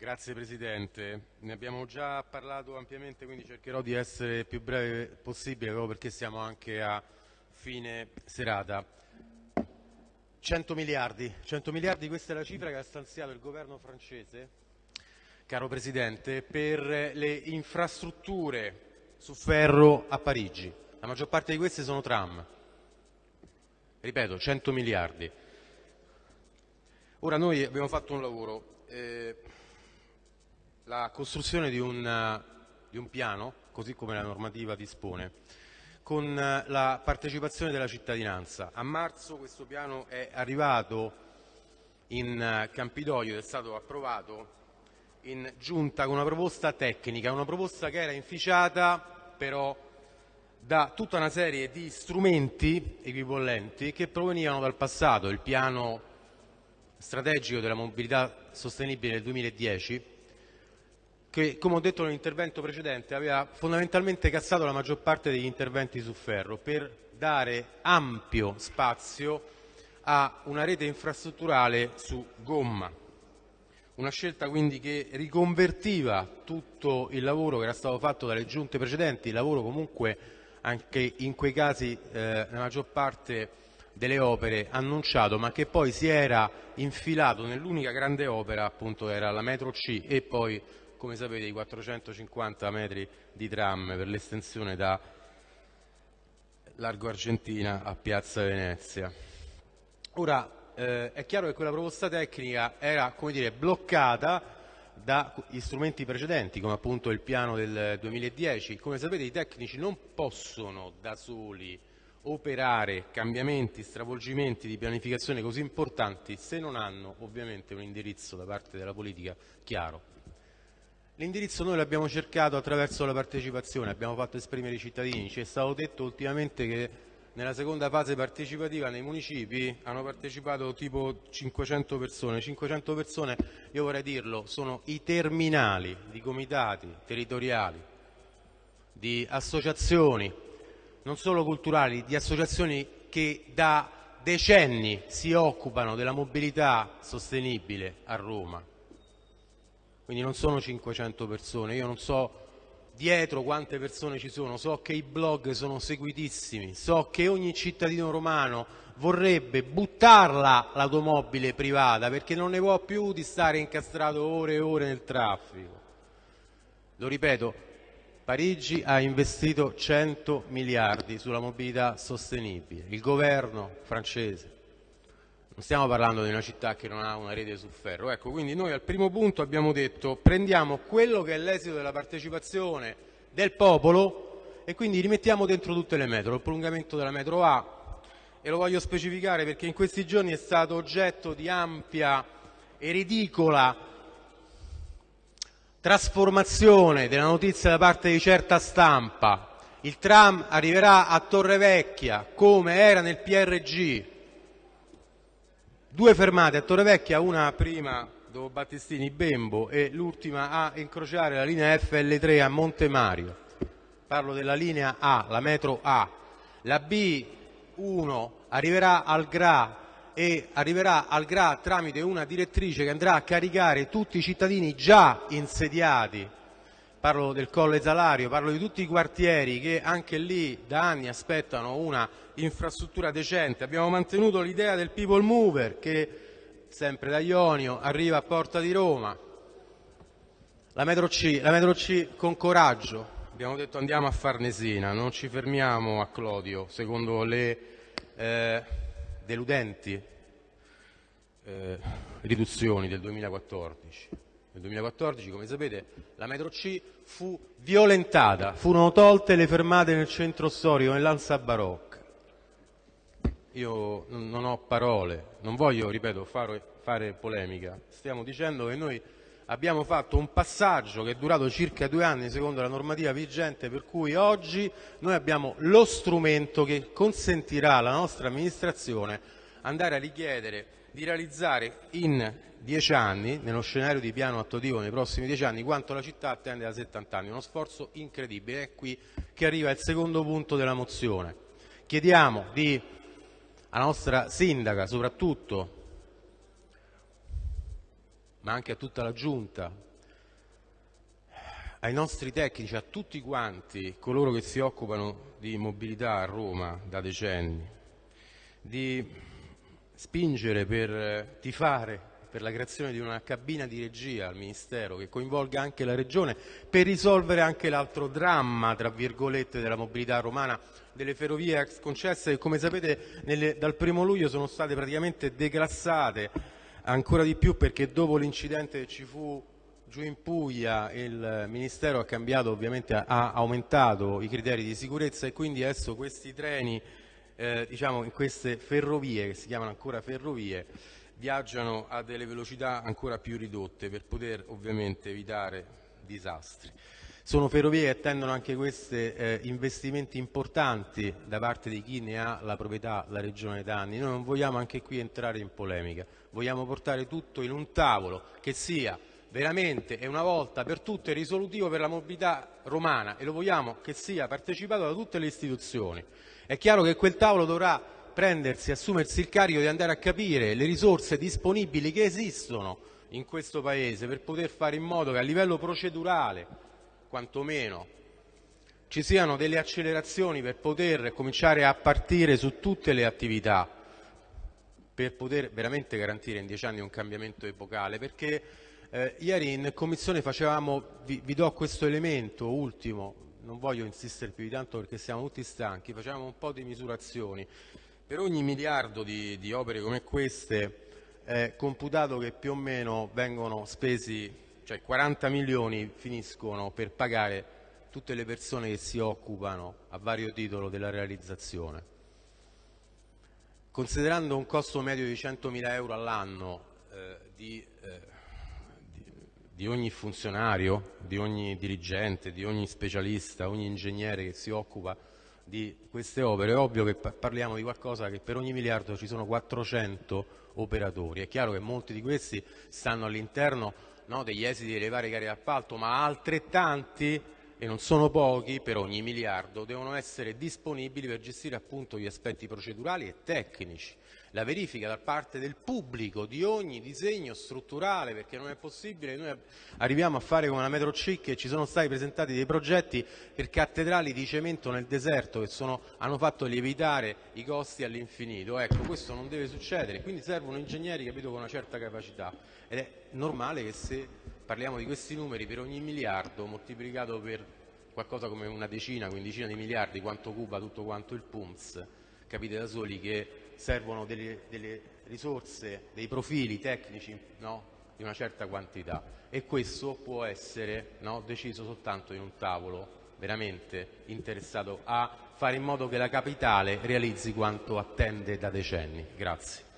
Grazie Presidente, ne abbiamo già parlato ampiamente quindi cercherò di essere più breve possibile proprio perché siamo anche a fine serata. 100 miliardi, 100 miliardi questa è la cifra che ha stanziato il governo francese, caro Presidente, per le infrastrutture su ferro a Parigi. La maggior parte di queste sono tram. Ripeto, 100 miliardi. Ora noi abbiamo fatto un lavoro. Eh, la costruzione di un, di un piano, così come la normativa dispone, con la partecipazione della cittadinanza. A marzo questo piano è arrivato in Campidoglio ed è stato approvato in giunta con una proposta tecnica, una proposta che era inficiata però da tutta una serie di strumenti equipollenti che provenivano dal passato, il piano strategico della mobilità sostenibile del 2010 che, come ho detto nell'intervento precedente, aveva fondamentalmente cassato la maggior parte degli interventi su ferro per dare ampio spazio a una rete infrastrutturale su gomma. Una scelta quindi che riconvertiva tutto il lavoro che era stato fatto dalle giunte precedenti, lavoro comunque anche in quei casi eh, la maggior parte delle opere annunciato ma che poi si era infilato nell'unica grande opera appunto era la metro C e poi come sapete i 450 metri di tram per l'estensione da Largo Argentina a Piazza Venezia. Ora eh, è chiaro che quella proposta tecnica era dire, bloccata dagli strumenti precedenti come appunto il piano del 2010. Come sapete i tecnici non possono da soli operare cambiamenti, stravolgimenti di pianificazione così importanti se non hanno ovviamente un indirizzo da parte della politica chiaro. L'indirizzo noi l'abbiamo cercato attraverso la partecipazione, abbiamo fatto esprimere i cittadini, ci è stato detto ultimamente che nella seconda fase partecipativa nei municipi hanno partecipato tipo 500 persone, 500 persone io vorrei dirlo sono i terminali di comitati territoriali, di associazioni non solo culturali, di associazioni che da decenni si occupano della mobilità sostenibile a Roma quindi non sono 500 persone, io non so dietro quante persone ci sono, so che i blog sono seguitissimi, so che ogni cittadino romano vorrebbe buttarla l'automobile privata perché non ne può più di stare incastrato ore e ore nel traffico. Lo ripeto, Parigi ha investito 100 miliardi sulla mobilità sostenibile, il governo francese stiamo parlando di una città che non ha una rete su ferro. Ecco, quindi noi al primo punto abbiamo detto prendiamo quello che è l'esito della partecipazione del popolo e quindi rimettiamo dentro tutte le metro, il prolungamento della metro A e lo voglio specificare perché in questi giorni è stato oggetto di ampia e ridicola trasformazione della notizia da parte di certa stampa. Il tram arriverà a Torrevecchia come era nel PRG, Due fermate a Torrevecchia, una prima dopo Battistini Bembo e l'ultima a incrociare la linea FL3 a Monte Mario. Parlo della linea A, la metro A. La B1 arriverà al GRA e arriverà al GRA tramite una direttrice che andrà a caricare tutti i cittadini già insediati parlo del Colle Salario, parlo di tutti i quartieri che anche lì da anni aspettano una infrastruttura decente. Abbiamo mantenuto l'idea del people mover che sempre da Ionio arriva a Porta di Roma. La metro C, la metro C con coraggio, abbiamo detto andiamo a Farnesina, non ci fermiamo a Clodio, secondo le eh, deludenti eh, riduzioni del 2014. Nel 2014, come sapete, la metro C fu violentata, furono tolte le fermate nel centro storico, nell'Ansa Barocca. Io non ho parole, non voglio, ripeto, fare, fare polemica. Stiamo dicendo che noi abbiamo fatto un passaggio che è durato circa due anni secondo la normativa vigente per cui oggi noi abbiamo lo strumento che consentirà alla nostra amministrazione andare a richiedere di realizzare in dieci anni, nello scenario di piano attuativo nei prossimi dieci anni, quanto la città attende da 70 anni. Uno sforzo incredibile. È qui che arriva il secondo punto della mozione. Chiediamo di, alla nostra sindaca soprattutto, ma anche a tutta la giunta, ai nostri tecnici, a tutti quanti coloro che si occupano di mobilità a Roma da decenni, di spingere per tifare per la creazione di una cabina di regia al Ministero che coinvolga anche la Regione per risolvere anche l'altro dramma, tra virgolette, della mobilità romana, delle ferrovie ex concesse che come sapete nelle, dal primo luglio sono state praticamente declassate ancora di più perché dopo l'incidente che ci fu giù in Puglia il Ministero ha cambiato, ovviamente ha aumentato i criteri di sicurezza e quindi adesso questi treni eh, diciamo in queste ferrovie, che si chiamano ancora ferrovie, viaggiano a delle velocità ancora più ridotte per poter ovviamente evitare disastri. Sono ferrovie che attendono anche queste eh, investimenti importanti da parte di chi ne ha la proprietà, la Regione Danni. Noi non vogliamo anche qui entrare in polemica, vogliamo portare tutto in un tavolo che sia veramente e una volta per tutte risolutivo per la mobilità romana e lo vogliamo che sia partecipato da tutte le istituzioni. È chiaro che quel tavolo dovrà prendersi, assumersi il carico di andare a capire le risorse disponibili che esistono in questo Paese per poter fare in modo che a livello procedurale, quantomeno, ci siano delle accelerazioni per poter cominciare a partire su tutte le attività, per poter veramente garantire in dieci anni un cambiamento epocale, perché eh, ieri in commissione facevamo, vi, vi do questo elemento ultimo, non voglio insistere più di tanto perché siamo tutti stanchi, facevamo un po' di misurazioni. Per ogni miliardo di, di opere come queste è computato che più o meno vengono spesi, cioè 40 milioni finiscono per pagare tutte le persone che si occupano a vario titolo della realizzazione. Considerando un costo medio di 100.000 euro all'anno eh, di eh, di ogni funzionario, di ogni dirigente, di ogni specialista, ogni ingegnere che si occupa di queste opere, è ovvio che parliamo di qualcosa che per ogni miliardo ci sono 400 operatori. È chiaro che molti di questi stanno all'interno no, degli esiti delle varie gare d'appalto, ma altrettanti, e non sono pochi, per ogni miliardo devono essere disponibili per gestire appunto gli aspetti procedurali e tecnici la verifica da parte del pubblico di ogni disegno strutturale, perché non è possibile noi arriviamo a fare come la Metro C che ci sono stati presentati dei progetti per cattedrali di cemento nel deserto che sono, hanno fatto lievitare i costi all'infinito. Ecco, questo non deve succedere, quindi servono ingegneri capito, con una certa capacità ed è normale che se parliamo di questi numeri per ogni miliardo moltiplicato per qualcosa come una decina, quindicina di miliardi, quanto occupa tutto quanto il PUMS, capite da soli che servono delle, delle risorse, dei profili tecnici no, di una certa quantità e questo può essere no, deciso soltanto in un tavolo veramente interessato a fare in modo che la capitale realizzi quanto attende da decenni. Grazie.